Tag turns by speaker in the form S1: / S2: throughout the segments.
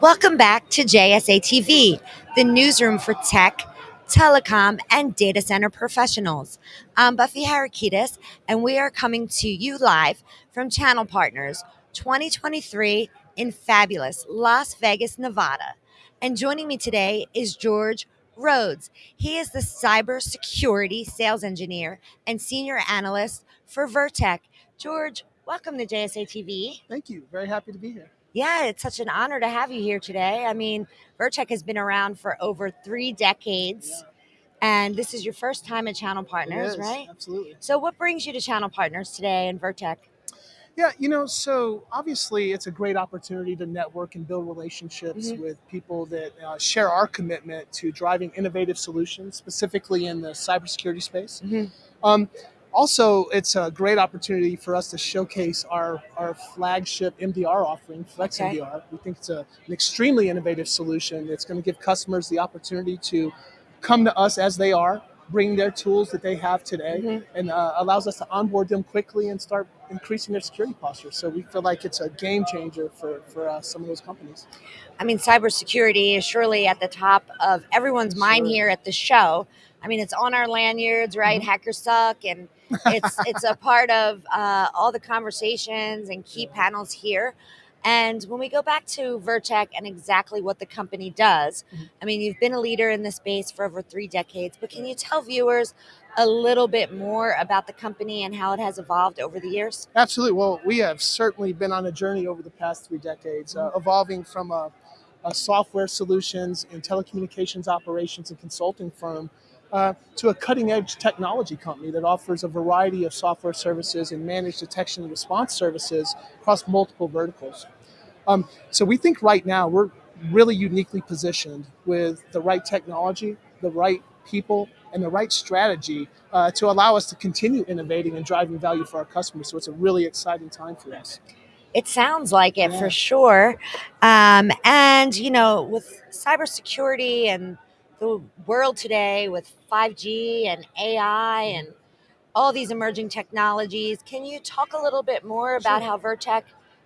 S1: Welcome back to JSA TV, the newsroom for tech, telecom, and data center professionals. I'm Buffy Harakidis, and we are coming to you live from Channel Partners 2023 in fabulous Las Vegas, Nevada. And joining me today is George Rhodes. He is the cybersecurity sales engineer and senior analyst for Vertek. George, welcome to JSA TV.
S2: Thank you. Very happy to be here.
S1: Yeah, it's such an honor to have you here today. I mean, Vertek has been around for over three decades.
S2: Yeah.
S1: And this is your first time at Channel Partners, right?
S2: Absolutely.
S1: So, what brings you to Channel Partners today and Vertek?
S2: Yeah, you know, so obviously it's a great opportunity to network and build relationships
S1: Mhm.
S2: with people that uh, share our commitment to driving innovative solutions, specifically in the cybersecurity space.
S1: Mhm.
S2: Um, also, it's a great opportunity for us to showcase our, our flagship MDR offering, Flex
S1: Okay.
S2: MDR. We think it's a, an extremely innovative solution It's going to give customers the opportunity to come to us as they are, bring their tools that they have today,
S1: Mhm.
S2: and uh, allows us to onboard them quickly and start increasing their security posture. So we feel like it's a game changer for, for uh, some of those companies.
S1: I mean, cybersecurity is surely at the top of everyone's mind here at the show. I mean, it's on our lanyards, right?
S2: Mhm.
S1: Hackers suck, and it's it's a part of uh, all the conversations and key panels here. And when we go back to Vertek and exactly what the company does,
S2: Mhm.
S1: I mean, you've been a leader in this space for over three decades, but can you tell viewers a little bit more about the company and how it has evolved over the years?
S2: Absolutely. Well, we have certainly been on a journey over the past three decades, uh, evolving from a, a software solutions and telecommunications operations and consulting firm uh, to a cutting edge technology company that offers a variety of software services and managed detection and response services across multiple verticals. Um, so we think right now we're really uniquely positioned with the right technology, the right people, and the right strategy uh, to allow us to continue innovating and driving value for our customers. So it's a really exciting time for us.
S1: It sounds like it
S2: Yeah.
S1: for sure. Um, and, you know, with cybersecurity and the world today with 5G and AI and all these emerging technologies, can you talk a little bit more about
S2: Sure.
S1: how Vertek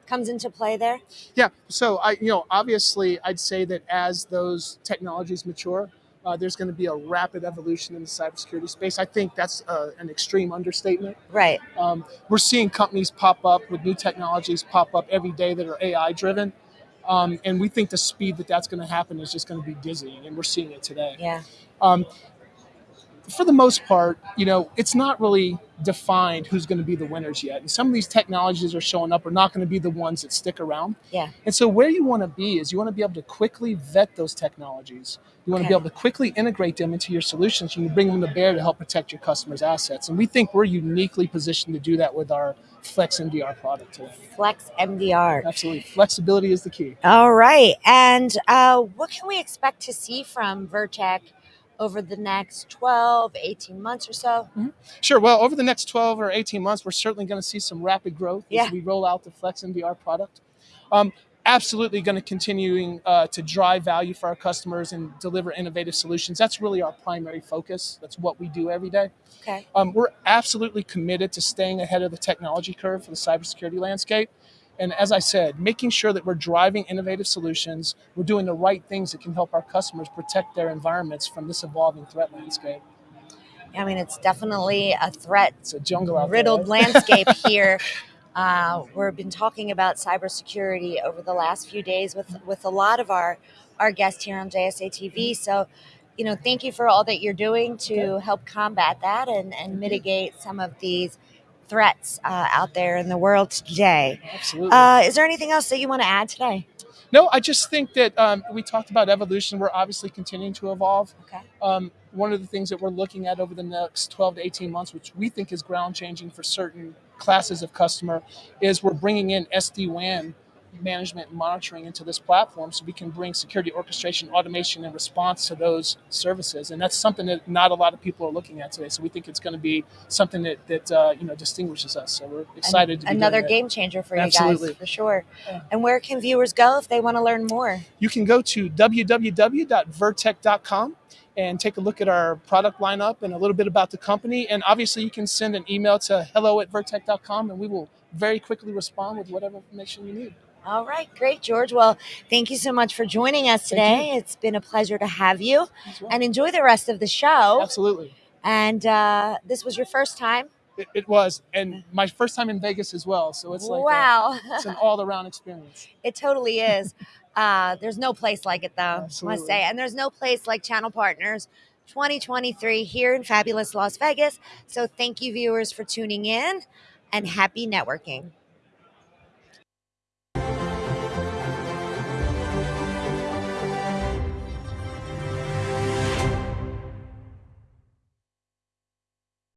S1: comes into play there?
S2: Yeah. So I, you know, obviously, I'd say that as those technologies mature, uh, there's going to be a rapid evolution in the cybersecurity space. I think that's uh, an extreme understatement.
S1: Right.
S2: Um, we're seeing companies pop up with new technologies pop up every day that are AI driven. Um, and we think the speed that that's going to happen is just going to be dizzying, and we're seeing it today.
S1: Yeah.
S2: Um, for the most part, you know, it's not really defined who's going to be the winners yet. And some of these technologies are showing up are not going to be the ones that stick around.
S1: Yeah.
S2: And so where you want to be is you want to be able to quickly vet those technologies. You want to be able to quickly integrate them into your solutions You can bring them to bear to help protect your customers' assets. And we think we're uniquely positioned to do that with our Flex MDR product today.
S1: Flex MDR.
S2: Absolutely. Flexibility is the key.
S1: All right. And uh, what can we expect to see from Vertek over the next 12, 18 months or so?
S2: Sure. Well, over the next 12 or 18 months, we're certainly going to see some rapid growth
S1: Yeah.
S2: as we roll out the Flex MDR product. Um, absolutely going to continuing uh, to drive value for our customers and deliver innovative solutions. That's really our primary focus. That's what we do every day.
S1: Okay.
S2: Um, we're absolutely committed to staying ahead of the technology curve for the cybersecurity landscape. And as I said, making sure that we're driving innovative solutions, we're doing the right things that can help our customers protect their environments from this evolving threat landscape.
S1: I mean, it's definitely a threat
S2: It's a jungle out
S1: riddled
S2: there. right?
S1: landscape here. Uh, we've been talking about cybersecurity over the last few days with with a lot of our our guests here on JSA TV. So, you know, thank you for all that you're doing to help combat that and and mitigate some of these threats uh, out there in the world today.
S2: Absolutely.
S1: Uh, is there anything else that you want to add today?
S2: No, I just think that um, we talked about evolution. We're obviously continuing to evolve.
S1: Okay.
S2: Um, one of the things that we're looking at over the next 12 to 18 months, which we think is ground changing for certain classes of customer, is we're bringing in SD WAN management and monitoring into this platform so we can bring security orchestration, automation, and response to those services. And that's something that not a lot of people are looking at today. So we think it's going to be something that, that uh, you know distinguishes us. So we're excited to be
S1: Another game changer for you
S2: Absolutely.
S1: guys, for sure.
S2: Yeah.
S1: And where can viewers go if they want to learn more?
S2: You can go to www.vertek.com and take a look at our product lineup and a little bit about the company. And obviously, you can send an email to hello at vertek.com and we will very quickly respond with whatever information you need.
S1: All right, great, George. Well, thank you so much for joining us today. It's been a pleasure to have you,
S2: well.
S1: and enjoy the rest of the show.
S2: Absolutely.
S1: And uh, this was your first time.
S2: It, it was. And my first time in Vegas as well. So it's like a-
S1: wow,
S2: it's an all around experience.
S1: it totally is. Uh, there's no place like it, though. I must say, and there's no place like Channel Partners 2023 here in fabulous Las Vegas. So thank you, viewers, for tuning in, and happy networking.